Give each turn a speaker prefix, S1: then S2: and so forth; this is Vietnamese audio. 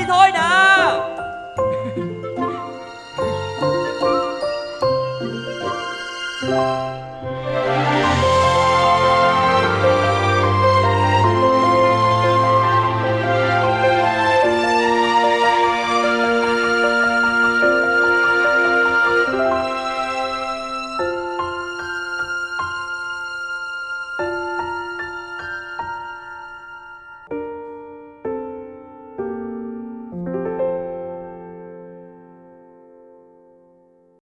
S1: đi thôi nè